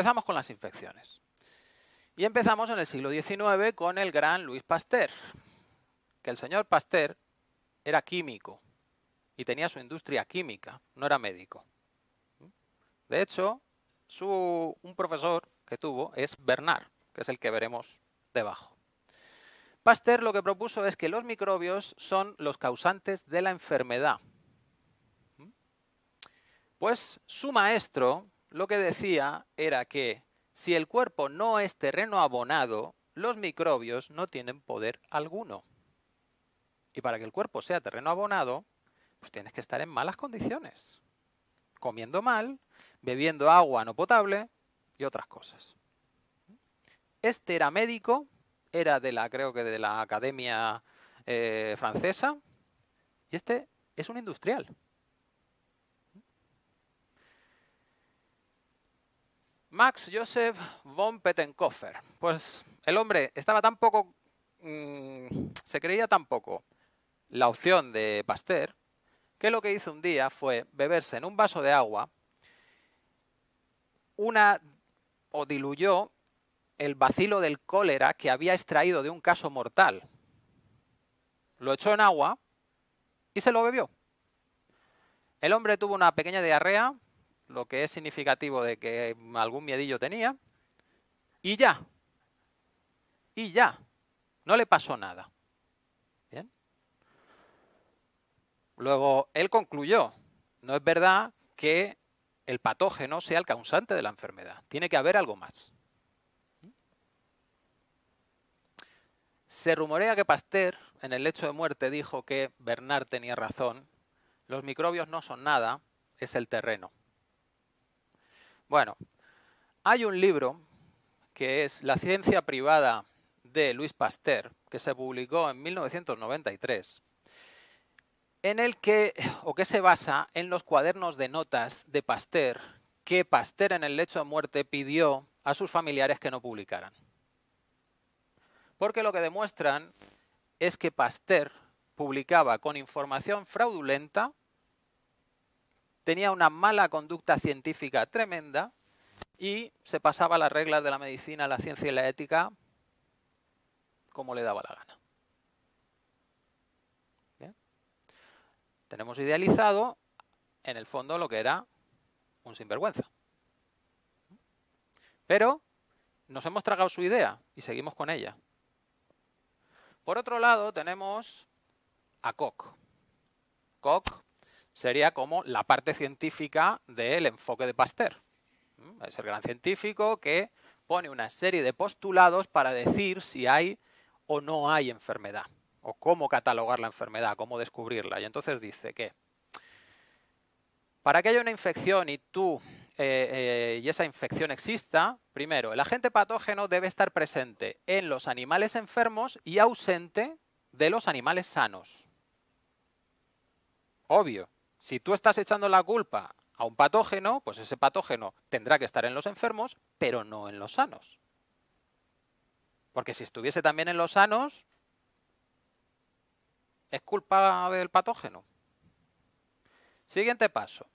Empezamos con las infecciones. Y empezamos en el siglo XIX con el gran Louis Pasteur, que el señor Pasteur era químico y tenía su industria química, no era médico. De hecho, su, un profesor que tuvo es Bernard, que es el que veremos debajo. Pasteur lo que propuso es que los microbios son los causantes de la enfermedad. Pues su maestro lo que decía era que si el cuerpo no es terreno abonado, los microbios no tienen poder alguno. Y para que el cuerpo sea terreno abonado, pues tienes que estar en malas condiciones. Comiendo mal, bebiendo agua no potable y otras cosas. Este era médico, era de la, creo que de la Academia eh, Francesa, y este es un industrial. Max Joseph von Pettenkofer. Pues el hombre estaba tan poco, mm, se creía tan poco la opción de Pasteur, que lo que hizo un día fue beberse en un vaso de agua una o diluyó el bacilo del cólera que había extraído de un caso mortal. Lo echó en agua y se lo bebió. El hombre tuvo una pequeña diarrea, lo que es significativo de que algún miedillo tenía, y ya. Y ya. No le pasó nada. Luego, él concluyó, no es verdad que el patógeno sea el causante de la enfermedad. Tiene que haber algo más. Se rumorea que Pasteur, en el lecho de muerte, dijo que Bernard tenía razón. Los microbios no son nada, es el terreno. Bueno, hay un libro que es La ciencia privada de Luis Pasteur, que se publicó en 1993, en el que, o que se basa en los cuadernos de notas de Pasteur, que Pasteur en el lecho de muerte pidió a sus familiares que no publicaran. Porque lo que demuestran es que Pasteur publicaba con información fraudulenta tenía una mala conducta científica tremenda y se pasaba las reglas de la medicina, la ciencia y la ética como le daba la gana. Tenemos idealizado, en el fondo, lo que era un sinvergüenza. Pero nos hemos tragado su idea y seguimos con ella. Por otro lado, tenemos a Koch. Koch sería como la parte científica del enfoque de Pasteur. ¿Mm? Es el gran científico que pone una serie de postulados para decir si hay o no hay enfermedad, o cómo catalogar la enfermedad, cómo descubrirla. Y entonces dice que para que haya una infección y tú eh, eh, y esa infección exista, primero, el agente patógeno debe estar presente en los animales enfermos y ausente de los animales sanos. Obvio, si tú estás echando la culpa a un patógeno, pues ese patógeno tendrá que estar en los enfermos, pero no en los sanos. Porque si estuviese también en los sanos, es culpa del patógeno. Siguiente paso.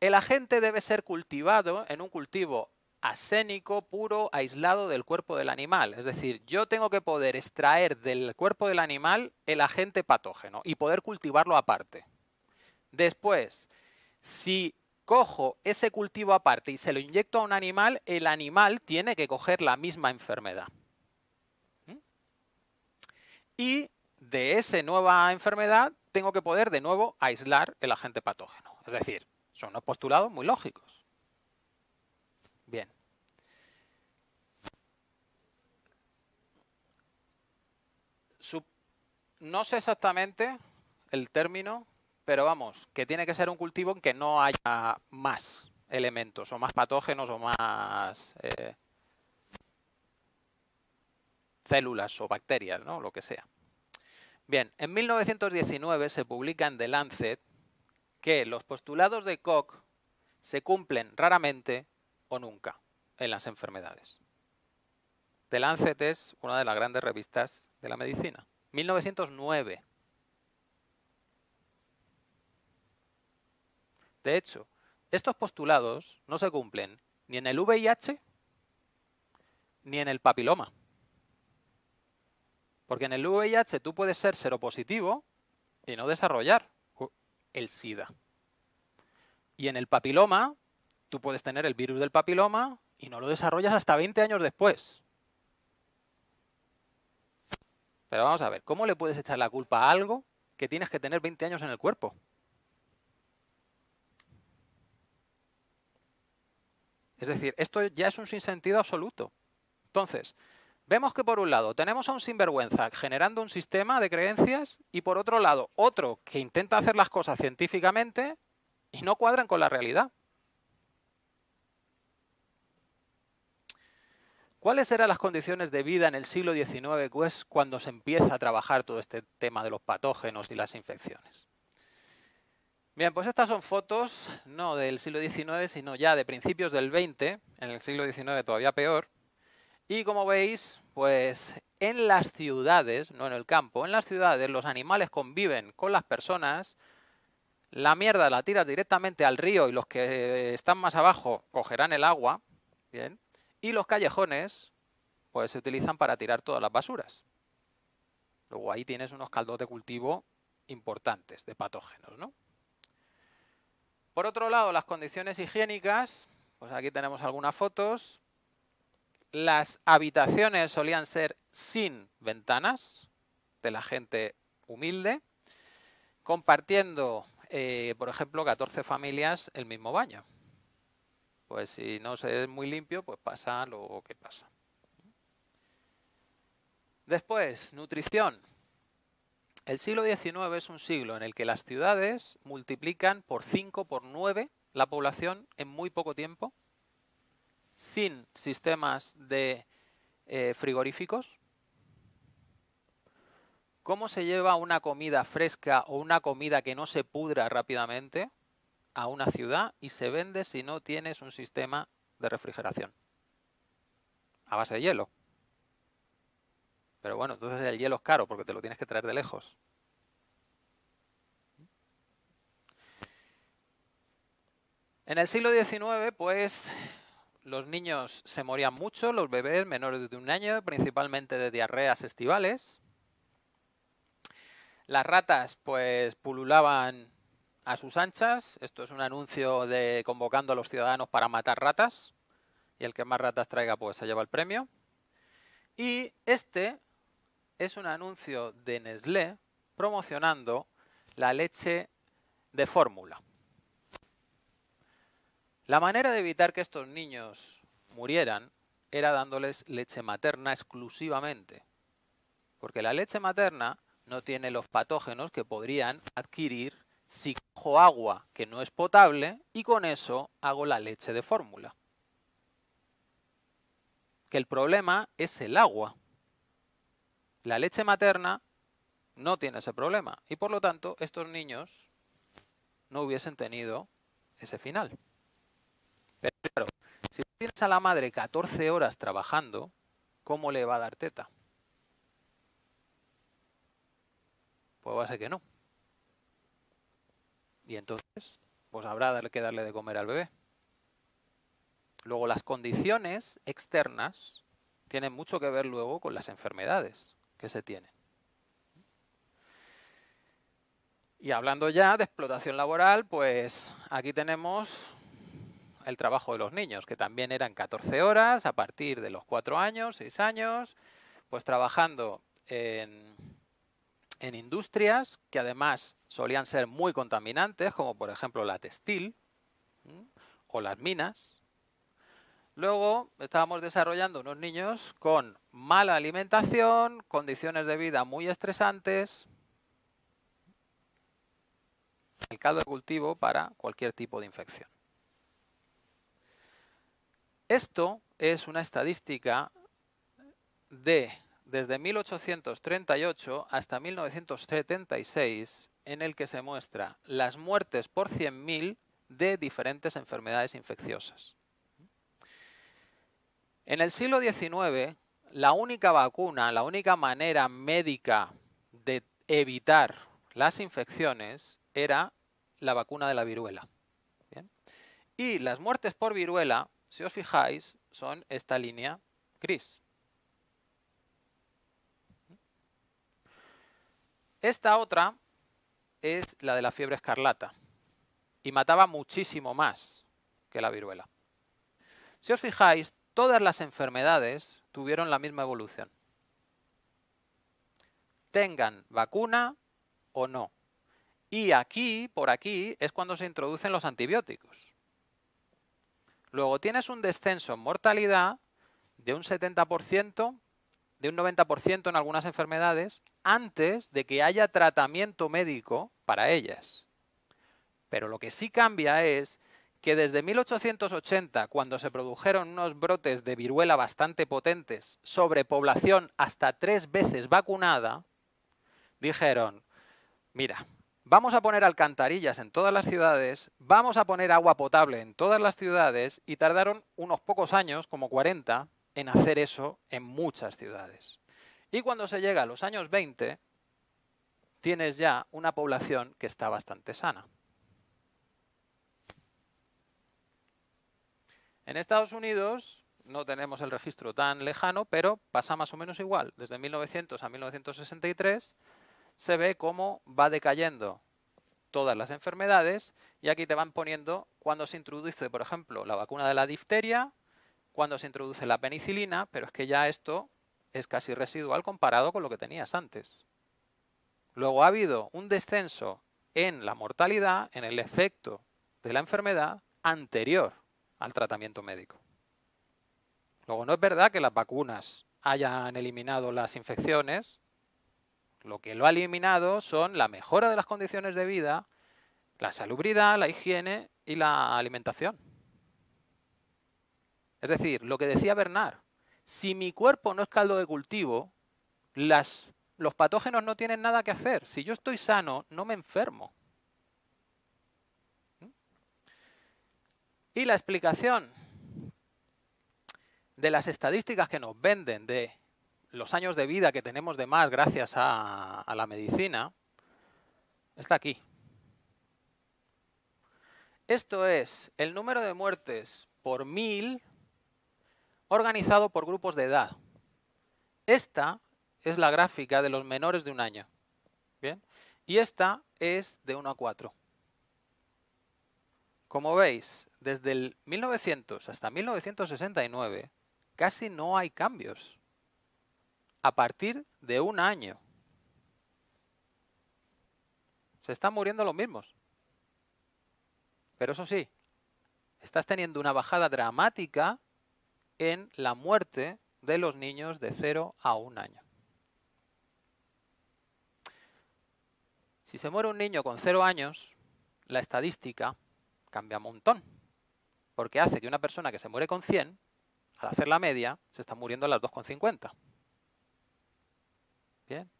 El agente debe ser cultivado en un cultivo asénico, puro, aislado del cuerpo del animal. Es decir, yo tengo que poder extraer del cuerpo del animal el agente patógeno y poder cultivarlo aparte. Después, si cojo ese cultivo aparte y se lo inyecto a un animal, el animal tiene que coger la misma enfermedad. ¿Mm? Y de esa nueva enfermedad tengo que poder de nuevo aislar el agente patógeno. Es decir, son unos postulados muy lógicos. Bien. no sé exactamente el término pero vamos, que tiene que ser un cultivo en que no haya más elementos, o más patógenos, o más eh, células o bacterias, ¿no? lo que sea. Bien, en 1919 se publica en The Lancet que los postulados de Koch se cumplen raramente o nunca en las enfermedades. The Lancet es una de las grandes revistas de la medicina. 1909. De hecho, estos postulados no se cumplen ni en el VIH ni en el papiloma. Porque en el VIH tú puedes ser seropositivo y no desarrollar el SIDA. Y en el papiloma, tú puedes tener el virus del papiloma y no lo desarrollas hasta 20 años después. Pero vamos a ver, ¿cómo le puedes echar la culpa a algo que tienes que tener 20 años en el cuerpo? Es decir, esto ya es un sinsentido absoluto. Entonces, vemos que por un lado tenemos a un sinvergüenza generando un sistema de creencias y por otro lado otro que intenta hacer las cosas científicamente y no cuadran con la realidad. ¿Cuáles eran las condiciones de vida en el siglo XIX pues, cuando se empieza a trabajar todo este tema de los patógenos y las infecciones? Bien, pues estas son fotos no del siglo XIX, sino ya de principios del XX, en el siglo XIX todavía peor. Y como veis, pues en las ciudades, no en el campo, en las ciudades los animales conviven con las personas, la mierda la tiras directamente al río y los que están más abajo cogerán el agua, bien, y los callejones pues se utilizan para tirar todas las basuras. Luego ahí tienes unos caldos de cultivo importantes de patógenos, ¿no? Por otro lado, las condiciones higiénicas, pues aquí tenemos algunas fotos. Las habitaciones solían ser sin ventanas de la gente humilde, compartiendo, eh, por ejemplo, 14 familias el mismo baño. Pues si no se es muy limpio, pues pasa lo que pasa. Después, nutrición. El siglo XIX es un siglo en el que las ciudades multiplican por 5, por 9 la población en muy poco tiempo, sin sistemas de eh, frigoríficos. ¿Cómo se lleva una comida fresca o una comida que no se pudra rápidamente? a una ciudad y se vende si no tienes un sistema de refrigeración. A base de hielo. Pero bueno, entonces el hielo es caro porque te lo tienes que traer de lejos. En el siglo XIX, pues los niños se morían mucho, los bebés menores de un año, principalmente de diarreas estivales. Las ratas, pues pululaban a sus anchas. Esto es un anuncio de convocando a los ciudadanos para matar ratas. Y el que más ratas traiga, pues se lleva el premio. Y este es un anuncio de Nestlé promocionando la leche de fórmula. La manera de evitar que estos niños murieran era dándoles leche materna exclusivamente. Porque la leche materna no tiene los patógenos que podrían adquirir si cojo agua que no es potable y con eso hago la leche de fórmula. Que el problema es el agua. La leche materna no tiene ese problema y por lo tanto estos niños no hubiesen tenido ese final. Pero claro, si tienes a la madre 14 horas trabajando, ¿cómo le va a dar teta? Pues va a ser que no. Y entonces, pues habrá que darle de comer al bebé. Luego, las condiciones externas tienen mucho que ver luego con las enfermedades que se tienen. Y hablando ya de explotación laboral, pues aquí tenemos el trabajo de los niños, que también eran 14 horas a partir de los 4 años, 6 años, pues trabajando en en industrias que además solían ser muy contaminantes, como por ejemplo la textil o las minas. Luego estábamos desarrollando unos niños con mala alimentación, condiciones de vida muy estresantes, el caldo de cultivo para cualquier tipo de infección. Esto es una estadística de desde 1838 hasta 1976 en el que se muestra las muertes por 100.000 de diferentes enfermedades infecciosas. En el siglo XIX, la única vacuna, la única manera médica de evitar las infecciones era la vacuna de la viruela. Y las muertes por viruela, si os fijáis, son esta línea gris. Esta otra es la de la fiebre escarlata y mataba muchísimo más que la viruela. Si os fijáis, todas las enfermedades tuvieron la misma evolución. Tengan vacuna o no. Y aquí, por aquí, es cuando se introducen los antibióticos. Luego tienes un descenso en mortalidad de un 70%, de un 90% en algunas enfermedades, antes de que haya tratamiento médico para ellas. Pero lo que sí cambia es que desde 1880, cuando se produjeron unos brotes de viruela bastante potentes sobre población hasta tres veces vacunada, dijeron, mira, vamos a poner alcantarillas en todas las ciudades, vamos a poner agua potable en todas las ciudades y tardaron unos pocos años, como 40, en hacer eso en muchas ciudades. Y cuando se llega a los años 20, tienes ya una población que está bastante sana. En Estados Unidos no tenemos el registro tan lejano, pero pasa más o menos igual. Desde 1900 a 1963 se ve cómo va decayendo todas las enfermedades y aquí te van poniendo cuando se introduce, por ejemplo, la vacuna de la difteria, cuando se introduce la penicilina, pero es que ya esto es casi residual comparado con lo que tenías antes. Luego ha habido un descenso en la mortalidad, en el efecto de la enfermedad anterior al tratamiento médico. Luego no es verdad que las vacunas hayan eliminado las infecciones, lo que lo ha eliminado son la mejora de las condiciones de vida, la salubridad, la higiene y la alimentación. Es decir, lo que decía Bernard, si mi cuerpo no es caldo de cultivo, las, los patógenos no tienen nada que hacer. Si yo estoy sano, no me enfermo. Y la explicación de las estadísticas que nos venden de los años de vida que tenemos de más gracias a, la medicina, está aquí. Esto es el número de muertes por mil organizado por grupos de edad. Esta es la gráfica de los menores de un año. ¿Bien? Y esta es de 1 a 4. Como veis, desde el 1900 hasta 1969 casi no hay cambios a partir de un año. Se están muriendo los mismos. Pero eso sí, estás teniendo una bajada dramática en la muerte de los niños de 0 a 1 año. Si se muere un niño con 0 años, la estadística cambia un montón. Porque hace que una persona que se muere con 100, al hacer la media, se está muriendo a las 2,50. Bien.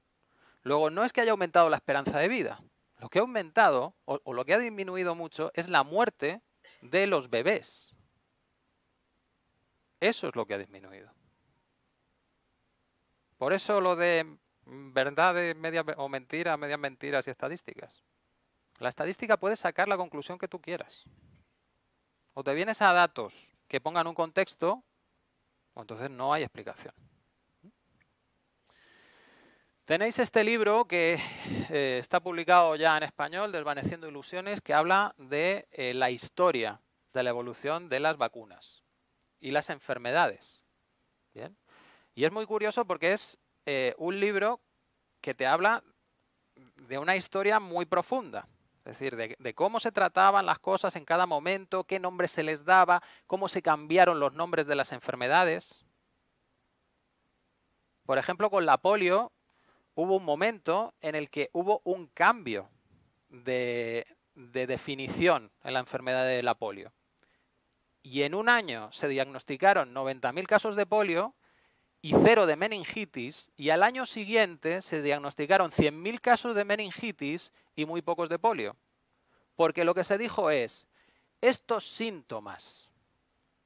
Luego, no es que haya aumentado la esperanza de vida. Lo que ha aumentado, o, lo que ha disminuido mucho, es la muerte de los bebés. Eso es lo que ha disminuido. Por eso lo de verdad media, o mentira, medias mentiras y estadísticas. La estadística puede sacar la conclusión que tú quieras. O te vienes a datos que pongan un contexto, o entonces no hay explicación. Tenéis este libro que eh, está publicado ya en español, Desvaneciendo Ilusiones, que habla de eh, la historia de la evolución de las vacunas y las enfermedades. ¿Bien? Y es muy curioso porque es eh, un libro que te habla de una historia muy profunda. Es decir, de, de, cómo se trataban las cosas en cada momento, qué nombres se les daba, cómo se cambiaron los nombres de las enfermedades. Por ejemplo, con la polio hubo un momento en el que hubo un cambio de, definición en la enfermedad de la polio. Y en un año se diagnosticaron 90.000 casos de polio y cero de meningitis, y al año siguiente se diagnosticaron 100.000 casos de meningitis y muy pocos de polio. Porque lo que se dijo es, estos síntomas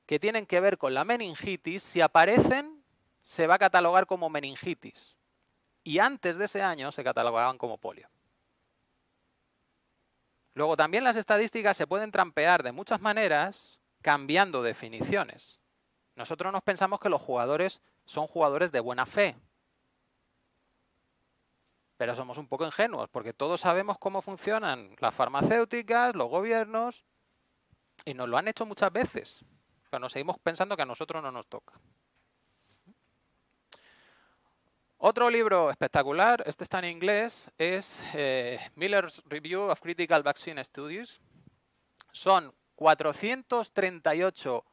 que tienen que ver con la meningitis, si aparecen, se va a catalogar como meningitis y antes de ese año se catalogaban como polio. Luego también las estadísticas se pueden trampear de muchas maneras cambiando definiciones. Nosotros nos pensamos que los jugadores son jugadores de buena fe. Pero somos un poco ingenuos, porque todos sabemos cómo funcionan las farmacéuticas, los gobiernos, y nos lo han hecho muchas veces. Pero nos seguimos pensando que a nosotros no nos toca. Otro libro espectacular, este está en inglés, es eh, Miller's Review of Critical Vaccine Studies. Son 438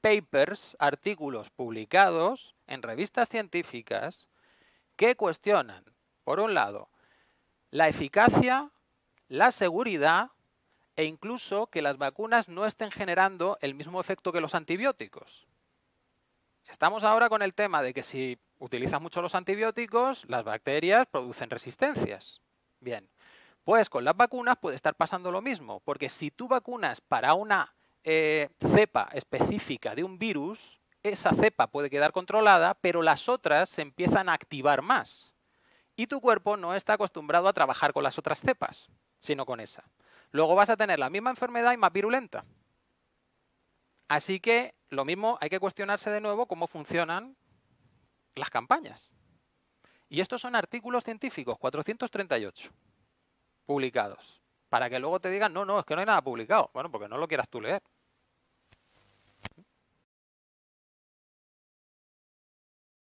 papers, artículos publicados en revistas científicas que cuestionan, por un lado, la eficacia, la seguridad e incluso que las vacunas no estén generando el mismo efecto que los antibióticos. Estamos ahora con el tema de que si utilizas mucho los antibióticos, las bacterias producen resistencias. Bien, pues con las vacunas puede estar pasando lo mismo, porque si tú vacunas para una eh, cepa específica de un virus, esa cepa puede quedar controlada, pero las otras se empiezan a activar más. Y tu cuerpo no está acostumbrado a trabajar con las otras cepas, sino con esa. Luego vas a tener la misma enfermedad y más virulenta. Así que lo mismo hay que cuestionarse de nuevo cómo funcionan las campañas. Y estos son artículos científicos, 438, publicados. Para que luego te digan, no, no, es que no hay nada publicado. Bueno, porque no lo quieras tú leer.